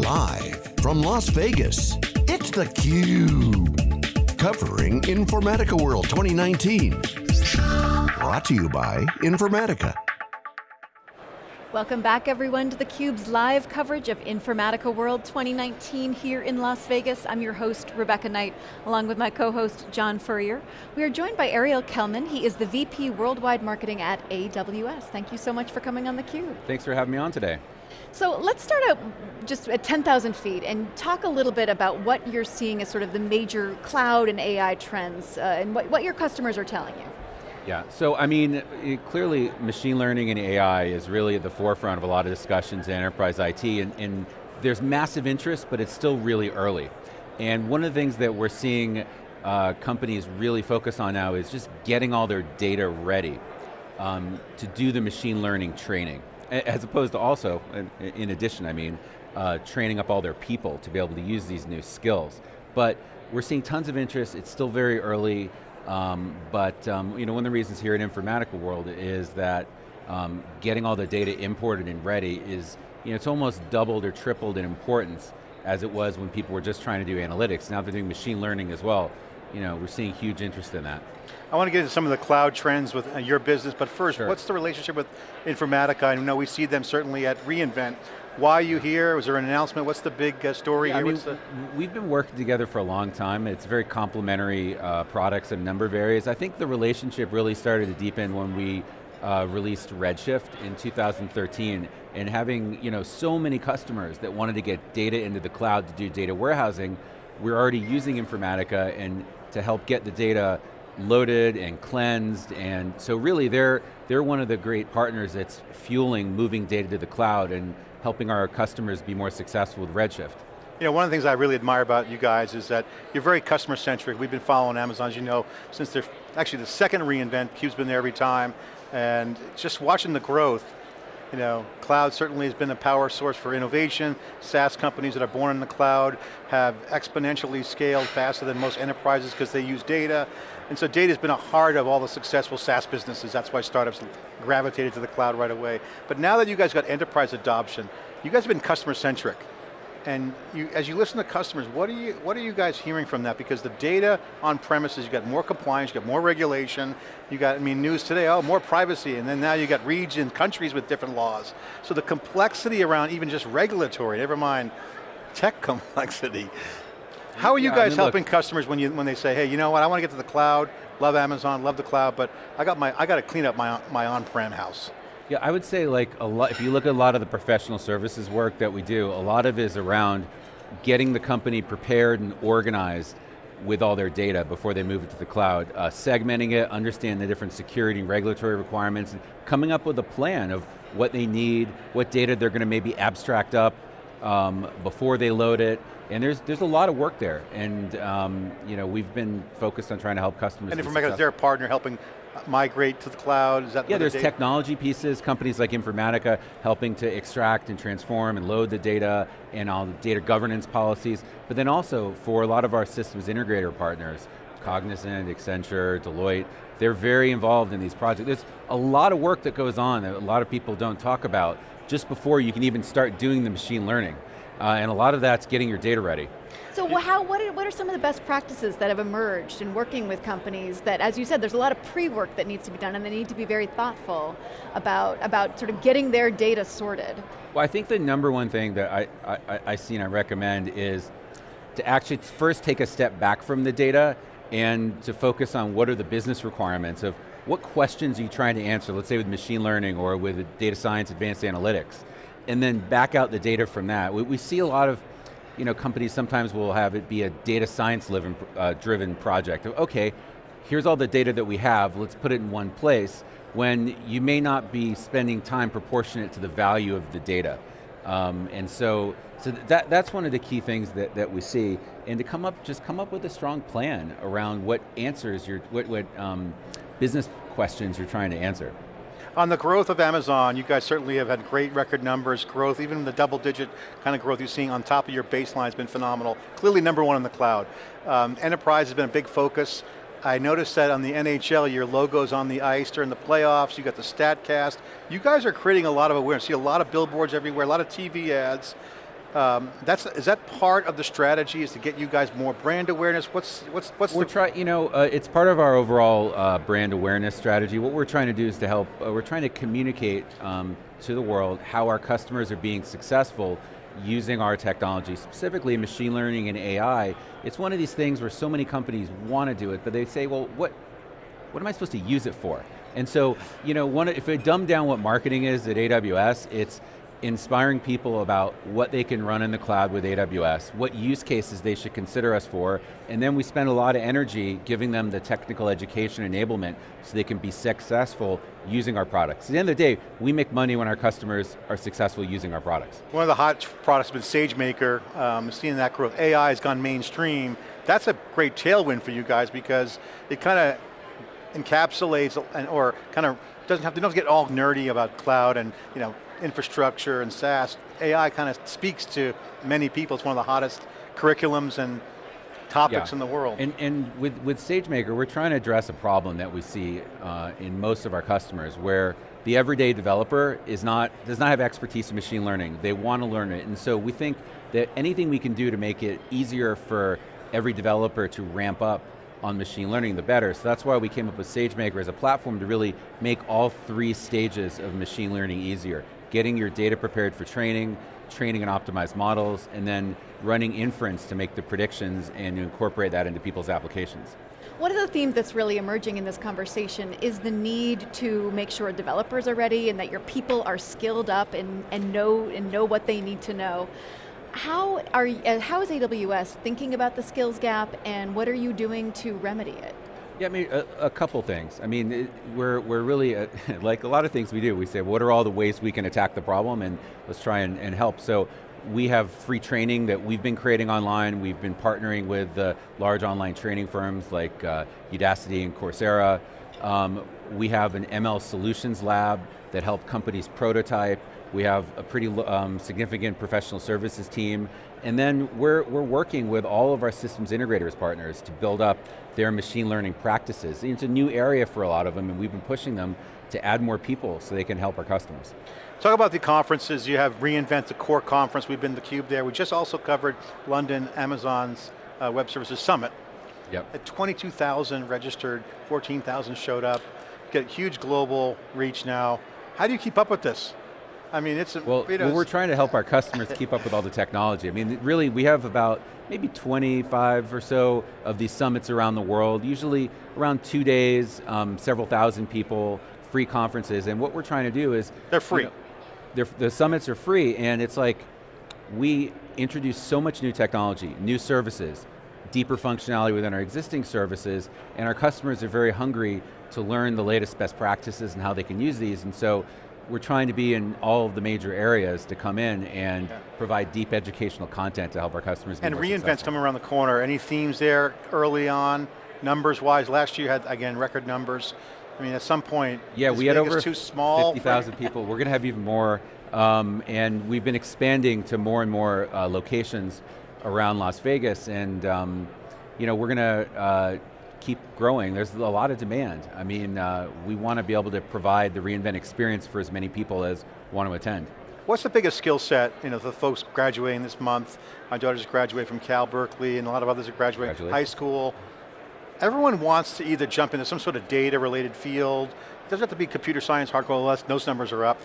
Live from Las Vegas, it's theCUBE. Covering Informatica World 2019. Brought to you by Informatica. Welcome back everyone to theCUBE's live coverage of Informatica World 2019 here in Las Vegas. I'm your host, Rebecca Knight, along with my co-host, John Furrier. We are joined by Ariel Kelman. He is the VP Worldwide Marketing at AWS. Thank you so much for coming on theCUBE. Thanks for having me on today. So let's start out just at 10,000 feet and talk a little bit about what you're seeing as sort of the major cloud and AI trends uh, and what, what your customers are telling you. Yeah, so I mean, clearly machine learning and AI is really at the forefront of a lot of discussions in enterprise IT, and, and there's massive interest, but it's still really early. And one of the things that we're seeing uh, companies really focus on now is just getting all their data ready um, to do the machine learning training. As opposed to also, in addition, I mean, uh, training up all their people to be able to use these new skills. But we're seeing tons of interest, it's still very early, um, but um, you know, one of the reasons here at Informatica World is that um, getting all the data imported and ready is, you know, it's almost doubled or tripled in importance as it was when people were just trying to do analytics. Now they're doing machine learning as well. You know, we're seeing huge interest in that. I want to get into some of the cloud trends with uh, your business, but first, sure. what's the relationship with Informatica? I know we see them certainly at reInvent, why are you here? Was there an announcement? What's the big uh, story yeah, here? I mean, the... We've been working together for a long time. It's very complementary uh, products in a number of areas. I think the relationship really started to deepen when we uh, released Redshift in 2013 and having you know, so many customers that wanted to get data into the cloud to do data warehousing, we're already using Informatica and to help get the data loaded and cleansed, and so really they're, they're one of the great partners that's fueling moving data to the cloud and helping our customers be more successful with Redshift. You know, one of the things I really admire about you guys is that you're very customer centric. We've been following Amazon, as you know, since they're actually the second reInvent, CUBE's been there every time, and just watching the growth, you know, cloud certainly has been a power source for innovation. SaaS companies that are born in the cloud have exponentially scaled faster than most enterprises because they use data. And so data has been a heart of all the successful SaaS businesses. That's why startups gravitated to the cloud right away. But now that you guys got enterprise adoption, you guys have been customer centric. And you, as you listen to customers, what are, you, what are you guys hearing from that? Because the data on premises, you got more compliance, you got more regulation, you got, I mean, news today, oh, more privacy, and then now you got regions, countries with different laws. So the complexity around even just regulatory, never mind tech complexity. How are you yeah, guys I mean, helping look, customers when, you, when they say, hey, you know what, I want to get to the cloud, love Amazon, love the cloud, but I got, my, I got to clean up my, my on-prem house. Yeah, I would say like a lot, if you look at a lot of the professional services work that we do, a lot of it is around getting the company prepared and organized with all their data before they move it to the cloud, uh, segmenting it, understanding the different security and regulatory requirements, and coming up with a plan of what they need, what data they're going to maybe abstract up um, before they load it, and there's there's a lot of work there, and um, you know we've been focused on trying to help customers. And Informatica is their partner helping migrate to the cloud? Is that yeah, there's technology pieces, companies like Informatica helping to extract and transform and load the data and all the data governance policies, but then also for a lot of our systems integrator partners, Cognizant, Accenture, Deloitte, they're very involved in these projects. There's a lot of work that goes on that a lot of people don't talk about just before you can even start doing the machine learning. Uh, and a lot of that's getting your data ready. So how, what, are, what are some of the best practices that have emerged in working with companies that, as you said, there's a lot of pre-work that needs to be done and they need to be very thoughtful about, about sort of getting their data sorted? Well, I think the number one thing that I, I, I see and I recommend is to actually first take a step back from the data and to focus on what are the business requirements of what questions are you trying to answer, let's say with machine learning or with data science, advanced analytics, and then back out the data from that. We, we see a lot of you know, companies sometimes will have it be a data science driven, uh, driven project. Okay, here's all the data that we have, let's put it in one place, when you may not be spending time proportionate to the value of the data. Um, and so, so that, that's one of the key things that, that we see. And to come up, just come up with a strong plan around what answers, your, what, what um, business questions you're trying to answer. On the growth of Amazon, you guys certainly have had great record numbers, growth, even the double digit kind of growth you're seeing on top of your baseline has been phenomenal. Clearly number one in the cloud. Um, enterprise has been a big focus. I noticed that on the NHL, your logo's on the ice during the playoffs, you got the StatCast. You guys are creating a lot of awareness. See a lot of billboards everywhere, a lot of TV ads. Um, that's is that part of the strategy? Is to get you guys more brand awareness? What's what's what's we're the trying, you know, uh, it's part of our overall uh, brand awareness strategy. What we're trying to do is to help. Uh, we're trying to communicate um, to the world how our customers are being successful using our technology, specifically machine learning and AI. It's one of these things where so many companies want to do it, but they say, well, what what am I supposed to use it for? And so, you know, one, if we dumb down what marketing is at AWS, it's inspiring people about what they can run in the cloud with AWS, what use cases they should consider us for, and then we spend a lot of energy giving them the technical education enablement so they can be successful using our products. At the end of the day, we make money when our customers are successful using our products. One of the hot products has been SageMaker, um, seeing that growth. AI has gone mainstream. That's a great tailwind for you guys because it kind of encapsulates and, or kind of doesn't have to, don't get all nerdy about cloud and you know infrastructure and SaaS. AI kind of speaks to many people. It's one of the hottest curriculums and topics Yeah. in the world. And, and with, with SageMaker, we're trying to address a problem that we see uh, in most of our customers where the everyday developer is not, does not have expertise in machine learning. They want to learn it. And so we think that anything we can do to make it easier for every developer to ramp up on machine learning, the better. So that's why we came up with SageMaker as a platform to really make all three stages of machine learning easier. Getting your data prepared for training, training and optimized models, and then running inference to make the predictions and to incorporate that into people's applications. One of the themes that's really emerging in this conversation is the need to make sure developers are ready and that your people are skilled up and, and, know, and know what they need to know. How, are, uh, how is AWS thinking about the skills gap and what are you doing to remedy it? Yeah, I mean, a, a couple things. I mean, it, we're, we're really, uh, like a lot of things we do, we say, what are all the ways we can attack the problem and let's try and, and help. So we have free training that we've been creating online. We've been partnering with uh, large online training firms like uh, Udacity and Coursera. Um, we have an ML solutions lab that help companies prototype. We have a pretty um, significant professional services team. And then we're, we're working with all of our systems integrators partners to build up their machine learning practices. It's a new area for a lot of them and we've been pushing them to add more people so they can help our customers. Talk about the conferences. You have reInvent the Core Conference. We've been to theCUBE there. We just also covered London, Amazon's uh, Web Services Summit. Yep. At 22,000 registered, 14,000 showed up. Get huge global reach now. How do you keep up with this? I mean, it's, a- Well, you know, well, we're trying to help our customers keep up with all the technology. I mean, really, we have about maybe 25 or so of these summits around the world, usually around two days, um, several thousand people, free conferences, and what we're trying to do is- They're free. you know, the summits are free, and it's like, we introduce so much new technology, new services, deeper functionality within our existing services, and our customers are very hungry to learn the latest best practices and how they can use these, and so we're trying to be in all of the major areas to come in and Yeah. provide deep educational content to help our customers and reInvent's coming around the corner. Any themes there early on, numbers wise? Last year you had, again, record numbers. I mean, at some point, Yeah, we had over too small. 50,000 people. We're going to have even more, um, and we've been expanding to more and more uh, locations around Las Vegas, and um, you know, we're going to uh, keep growing. There's a lot of demand. I mean, uh, we want to be able to provide the reInvent experience for as many people as want to attend. What's the biggest skill set, you know, the folks graduating this month? My daughter just graduated from Cal Berkeley and a lot of others are graduating from high school. Everyone wants to either jump into some sort of data related field. It doesn't have to be computer science, hardcore OS, those numbers are up.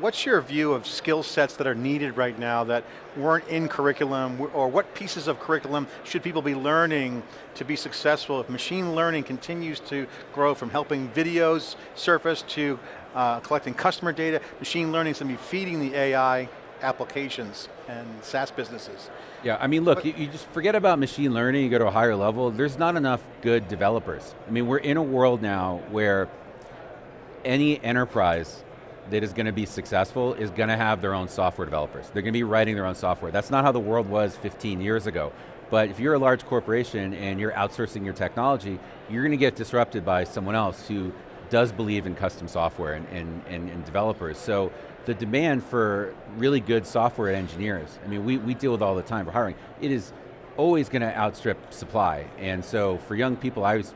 What's your view of skill sets that are needed right now that weren't in curriculum, or what pieces of curriculum should people be learning to be successful if machine learning continues to grow from helping videos surface to uh, collecting customer data, machine learning is going to be feeding the AI applications and SaaS businesses. Yeah, I mean, look, you, you just forget about machine learning, you go to a higher level, there's not enough good developers. I mean, we're in a world now where any enterprise that is going to be successful is going to have their own software developers. They're going to be writing their own software. That's not how the world was 15 years ago. But if you're a large corporation and you're outsourcing your technology, you're going to get disrupted by someone else who does believe in custom software and, and, and, and developers. So the demand for really good software engineers, I mean, we, we deal with all the time for hiring, it is always going to outstrip supply. And so for young people, I always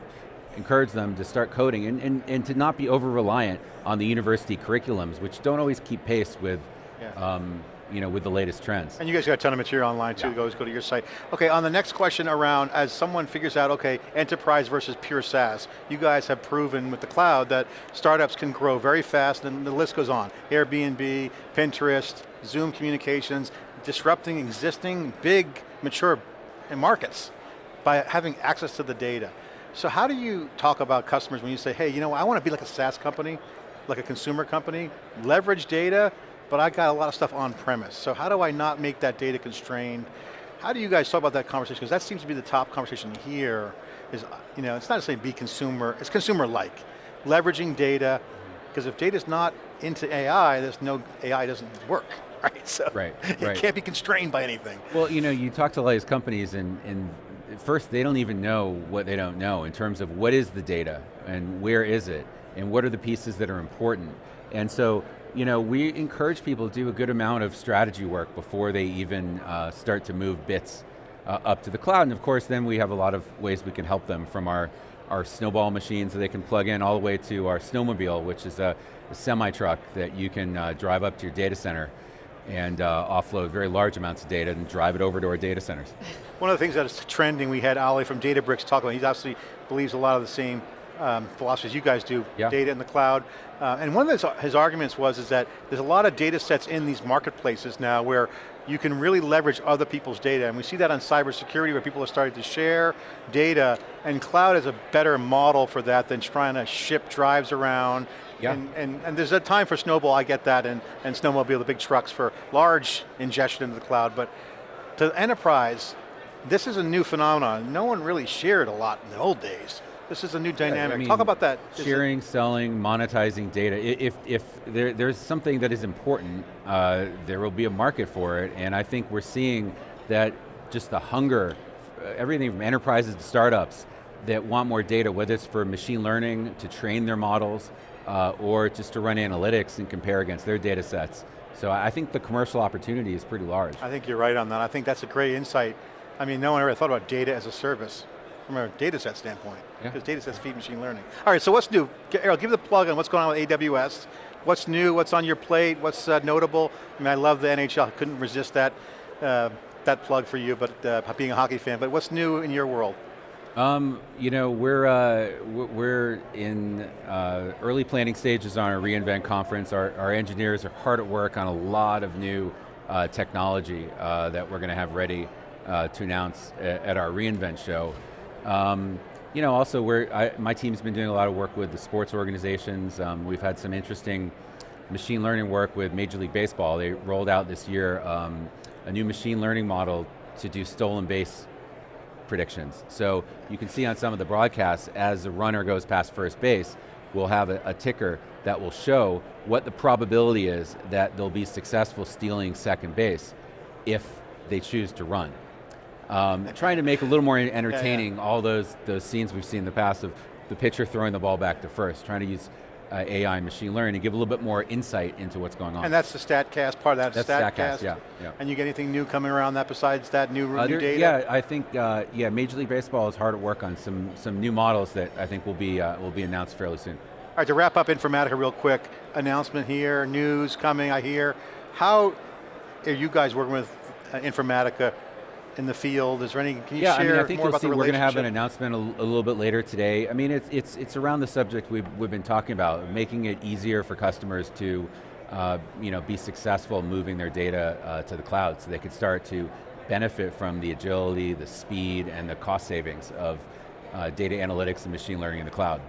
encourage them to start coding and, and, and to not be over-reliant on the university curriculums, which don't always keep pace with Yeah. um, you know, with the latest trends. And you guys got a ton of material online too, yeah. go, go to your site. Okay, on the next question around, as someone figures out, okay, enterprise versus pure SaaS, you guys have proven with the cloud that startups can grow very fast, and the list goes on. Airbnb, Pinterest, Zoom Communications, disrupting existing big, mature markets by having access to the data. So how do you talk about customers when you say, hey, you know, I want to be like a SaaS company, like a consumer company, leverage data, but I got a lot of stuff on premise. So how do I not make that data constrained? How do you guys talk about that conversation? Because that seems to be the top conversation here, is, you know, it's not to say be consumer, it's consumer-like. Leveraging data, because if data's not into AI, there's no, AI doesn't work. Right, so right, you right. can't be constrained by anything. Well, you know, you talk to a lot of these companies and, and first they don't even know what they don't know in terms of what is the data and where is it and what are the pieces that are important. And so you know, we encourage people to do a good amount of strategy work before they even uh, start to move bits uh, up to the cloud. And of course, then we have a lot of ways we can help them from our, our snowball machines that they can plug in all the way to our snowmobile, which is a, a semi-truck that you can uh, drive up to your data center and uh, offload very large amounts of data and drive it over to our data centers. One of the things that is trending, we had Ali from Databricks talk about, he obviously believes a lot of the same um, philosophies you guys do, yeah. data in the cloud. Uh, and one of his, his arguments was is that there's a lot of data sets in these marketplaces now where you can really leverage other people's data, and we see that on cybersecurity where people are starting to share data, and cloud is a better model for that than trying to ship drives around, yeah. And, and, and, there's a time for Snowball, I get that, and, and Snowmobile, the big trucks for large ingestion into the cloud, but to enterprise, this is a new phenomenon. No one really shared a lot in the old days. This is a new dynamic. Yeah, I mean, Talk about that. Sharing, selling, monetizing data. If, if there, there's something that is important, uh, there will be a market for it, and I think we're seeing that just the hunger, everything from enterprises to startups that want more data, whether it's for machine learning, to train their models, uh, or just to run analytics and compare against their data sets. So I think the commercial opportunity is pretty large. I think you're right on that. I think that's a great insight. I mean, no one ever thought about data as a service from a data set standpoint, because yeah. data sets feed machine learning. All right, so what's new? Ariel, give the plug on what's going on with AWS. What's new, what's on your plate, what's uh, notable? I mean, I love the NHL, couldn't resist that, uh, that plug for you, but uh, being a hockey fan, but what's new in your world? Um, you know, we're, uh, we're in uh, early planning stages on our reInvent conference. Our, our engineers are hard at work on a lot of new uh, technology that we're going to have ready to announce at our reInvent show. Um, you know, also we're, I, my team's been doing a lot of work with the sports organizations. Um, we've had some interesting machine learning work with Major League Baseball. They rolled out this year um, a new machine learning model to do stolen base predictions. So you can see on some of the broadcasts, as the runner goes past first base, we'll have a, a ticker that will show what the probability is that they'll be successful stealing second base if they choose to run. Um, trying to make a little more entertaining yeah, yeah. all those, those scenes we've seen in the past of the pitcher throwing the ball back to first, trying to use uh, AI and machine learning to give a little bit more insight into what's going on. And that's the StatCast, part of that that's StatCast? StatCast, yeah, yeah. And you get anything new coming around that besides that new, new data? Yeah, I think, uh, yeah, Major League Baseball is hard at work on some, some new models that I think will be, uh, will be announced fairly soon. All right, to wrap up Informatica real quick, announcement here, news coming, I hear. How are you guys working with uh, Informatica in the field? Is there any, can you yeah, share I mean, I think more about see the we're going to have an announcement a, a, little bit later today. I mean, it's, it's, it's around the subject we've, we've been talking about, making it easier for customers to uh, you know, be successful moving their data uh, to the cloud so they could start to benefit from the agility, the speed, and the cost savings of uh, data analytics and machine learning in the cloud.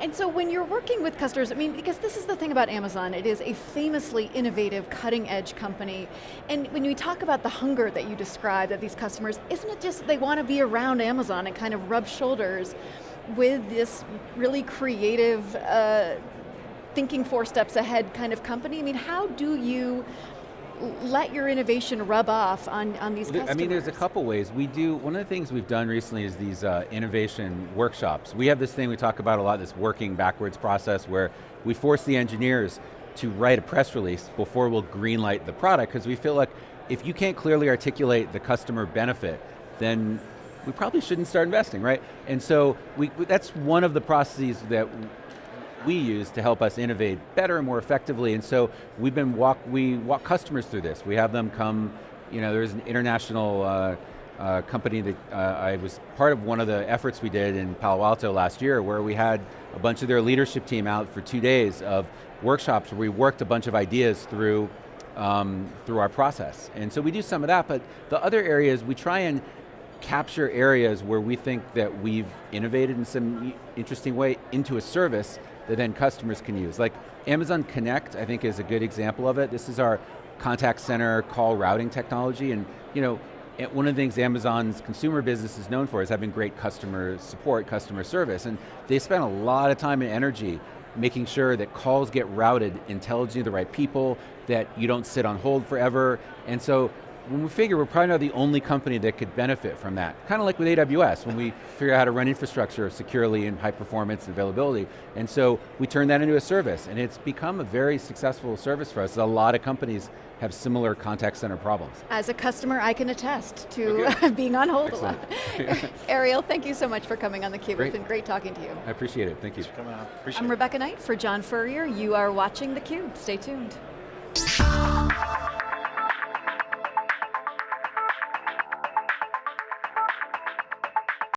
And so when you're working with customers, I mean, because this is the thing about Amazon, it is a famously innovative, cutting edge company. And when we talk about the hunger that you described of these customers, isn't it just they want to be around Amazon and kind of rub shoulders with this really creative, uh, thinking four steps ahead kind of company? I mean, how do you let your innovation rub off on, on these customers? I mean, there's a couple ways. We do, one of the things we've done recently is these uh, innovation workshops. We have this thing we talk about a lot, this working backwards process where we force the engineers to write a press release before we'll greenlight the product because we feel like if you can't clearly articulate the customer benefit, then we probably shouldn't start investing, right? And so we, that's one of the processes that we use to help us innovate better and more effectively, and so we've been walk, we walk customers through this. We have them come, you know, there's an international uh, uh, company that uh, I was part of one of the efforts we did in Palo Alto last year where we had a bunch of their leadership team out for two days of workshops where we worked a bunch of ideas through, um, through our process. And so we do some of that, but the other areas we try and capture areas where we think that we've innovated in some interesting way into a service that then customers can use. Like Amazon Connect, I think is a good example of it. This is our contact center call routing technology, and you know, one of the things Amazon's consumer business is known for is having great customer support, customer service, and they spend a lot of time and energy making sure that calls get routed intelligently to the right people, that you don't sit on hold forever, and so when we figure we're probably not the only company that could benefit from that. Kind of like with AWS, when we figure out how to run infrastructure securely and high performance and availability. And so we turn that into a service, and it's become a very successful service for us. A lot of companies have similar contact center problems. As a customer, I can attest to okay. being on hold Excellent. a lot. Ariel, thank you so much for coming on theCUBE. It's been great talking to you. I appreciate it, thank you. Thanks for coming on. I'm Rebecca Knight for John Furrier. You are watching theCUBE, stay tuned.